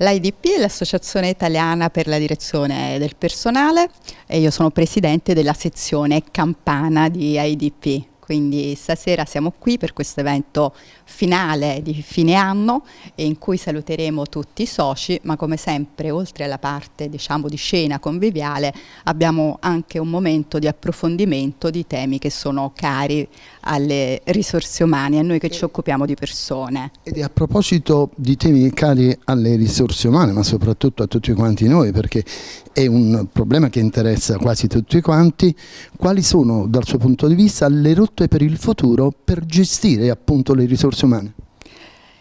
L'IDP è l'Associazione Italiana per la Direzione del Personale e io sono presidente della sezione Campana di IDP. Quindi stasera siamo qui per questo evento finale di fine anno in cui saluteremo tutti i soci, ma come sempre oltre alla parte diciamo di scena conviviale abbiamo anche un momento di approfondimento di temi che sono cari alle risorse umane, a noi che ci occupiamo di persone. Ed a proposito di temi cari alle risorse umane, ma soprattutto a tutti quanti noi, perché è un problema che interessa quasi tutti quanti, quali sono dal suo punto di vista le rotte per il futuro per gestire appunto le risorse umane?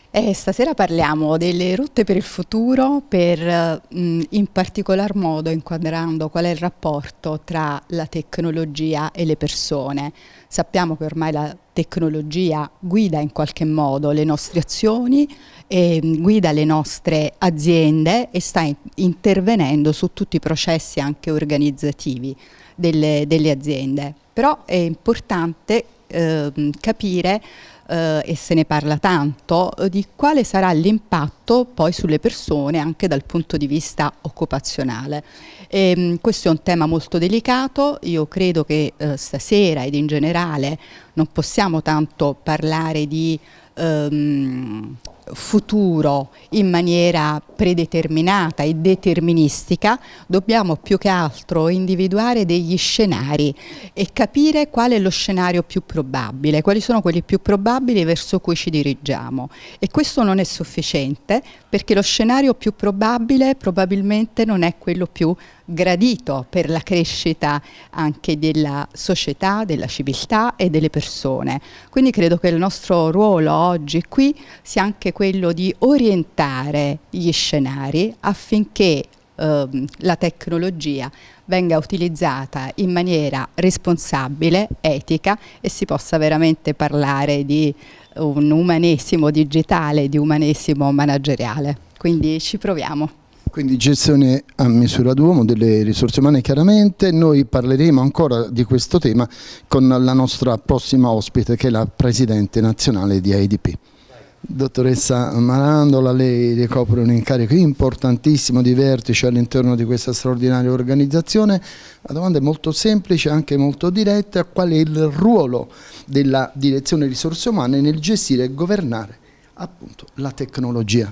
Eh, stasera parliamo delle rotte per il futuro, per, mh, in particolar modo inquadrando qual è il rapporto tra la tecnologia e le persone. Sappiamo che ormai la tecnologia guida in qualche modo le nostre azioni, e guida le nostre aziende e sta in intervenendo su tutti i processi anche organizzativi delle, delle aziende. Però è importante eh, capire eh, e se ne parla tanto, eh, di quale sarà l'impatto poi sulle persone anche dal punto di vista occupazionale. E, ehm, questo è un tema molto delicato, io credo che eh, stasera ed in generale non possiamo tanto parlare di ehm, futuro in maniera predeterminata e deterministica, dobbiamo più che altro individuare degli scenari e capire qual è lo scenario più probabile, quali sono quelli più probabili verso cui ci dirigiamo. E questo non è sufficiente perché lo scenario più probabile probabilmente non è quello più gradito per la crescita anche della società, della civiltà e delle persone. Quindi credo che il nostro ruolo oggi qui sia anche quello di orientare gli scenari affinché ehm, la tecnologia venga utilizzata in maniera responsabile, etica e si possa veramente parlare di un umanesimo digitale, di umanesimo manageriale. Quindi ci proviamo. Quindi gestione a misura d'uomo delle risorse umane chiaramente, noi parleremo ancora di questo tema con la nostra prossima ospite che è la Presidente nazionale di AIDP. Dottoressa Marandola, lei ricopre un incarico importantissimo di vertice all'interno di questa straordinaria organizzazione. La domanda è molto semplice, anche molto diretta, qual è il ruolo della direzione risorse umane nel gestire e governare appunto la tecnologia?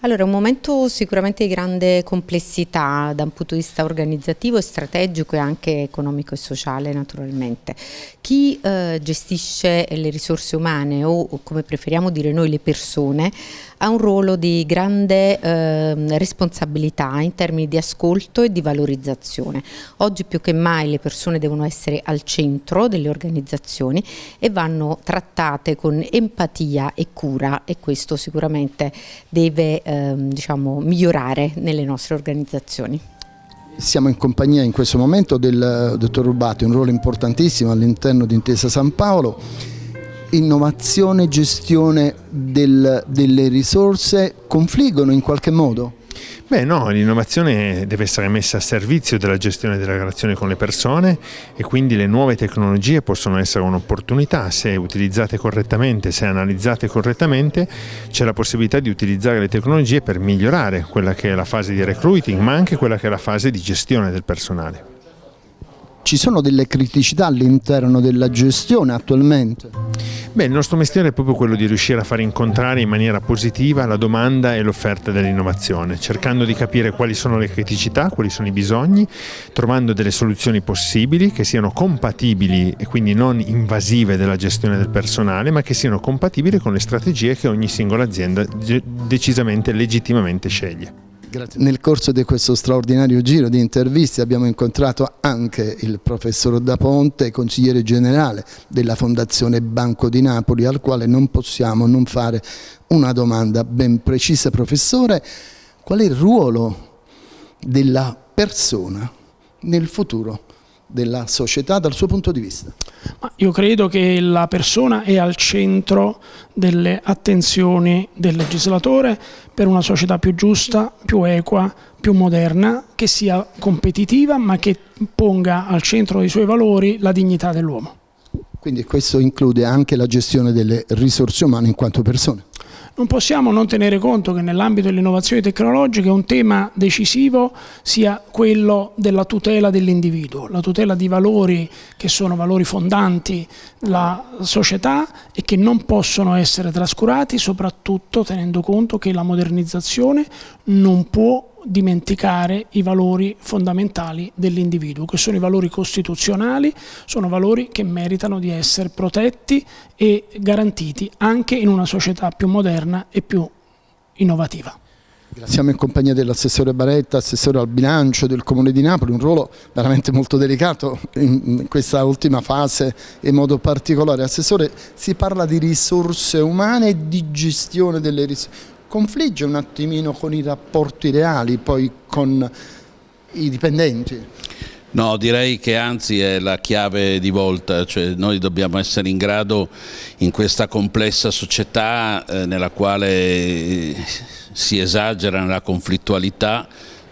Allora, un momento sicuramente di grande complessità da un punto di vista organizzativo strategico e anche economico e sociale naturalmente. Chi eh, gestisce le risorse umane o come preferiamo dire noi le persone ha un ruolo di grande eh, responsabilità in termini di ascolto e di valorizzazione. Oggi più che mai le persone devono essere al centro delle organizzazioni e vanno trattate con empatia e cura e questo sicuramente deve eh, diciamo, migliorare nelle nostre organizzazioni. Siamo in compagnia in questo momento del dottor Rubati, un ruolo importantissimo all'interno di Intesa San Paolo innovazione e gestione del, delle risorse confliggono in qualche modo? Beh no, l'innovazione deve essere messa a servizio della gestione della relazione con le persone e quindi le nuove tecnologie possono essere un'opportunità se utilizzate correttamente, se analizzate correttamente c'è la possibilità di utilizzare le tecnologie per migliorare quella che è la fase di recruiting ma anche quella che è la fase di gestione del personale. Ci sono delle criticità all'interno della gestione attualmente? Beh, il nostro mestiere è proprio quello di riuscire a far incontrare in maniera positiva la domanda e l'offerta dell'innovazione, cercando di capire quali sono le criticità, quali sono i bisogni, trovando delle soluzioni possibili che siano compatibili e quindi non invasive della gestione del personale, ma che siano compatibili con le strategie che ogni singola azienda decisamente legittimamente sceglie. Grazie. Nel corso di questo straordinario giro di interviste abbiamo incontrato anche il professor Da Ponte, consigliere generale della Fondazione Banco di Napoli, al quale non possiamo non fare una domanda ben precisa. Professore, qual è il ruolo della persona nel futuro della società dal suo punto di vista? Ma io credo che la persona è al centro delle attenzioni del legislatore per una società più giusta, più equa, più moderna, che sia competitiva ma che ponga al centro dei suoi valori la dignità dell'uomo. Quindi questo include anche la gestione delle risorse umane in quanto persone? Non possiamo non tenere conto che nell'ambito dell'innovazione tecnologica un tema decisivo sia quello della tutela dell'individuo, la tutela di valori che sono valori fondanti la società e che non possono essere trascurati, soprattutto tenendo conto che la modernizzazione non può dimenticare i valori fondamentali dell'individuo, che sono i valori costituzionali, sono valori che meritano di essere protetti e garantiti anche in una società più moderna e più innovativa. Siamo in compagnia dell'assessore Baretta, assessore al bilancio del Comune di Napoli, un ruolo veramente molto delicato in questa ultima fase in modo particolare. Assessore, si parla di risorse umane e di gestione delle risorse confligge un attimino con i rapporti reali poi con i dipendenti? No, direi che anzi è la chiave di volta, cioè noi dobbiamo essere in grado in questa complessa società eh, nella quale si esagera nella conflittualità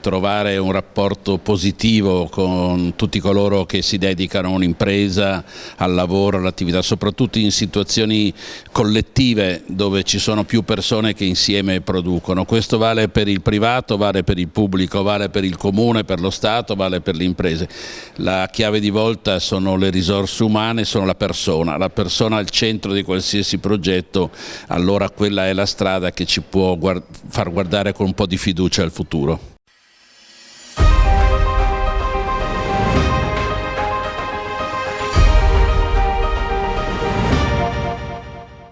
trovare un rapporto positivo con tutti coloro che si dedicano a un'impresa, al lavoro, all'attività, soprattutto in situazioni collettive dove ci sono più persone che insieme producono. Questo vale per il privato, vale per il pubblico, vale per il comune, per lo Stato, vale per le imprese. La chiave di volta sono le risorse umane, sono la persona, la persona al centro di qualsiasi progetto, allora quella è la strada che ci può guard far guardare con un po' di fiducia al futuro.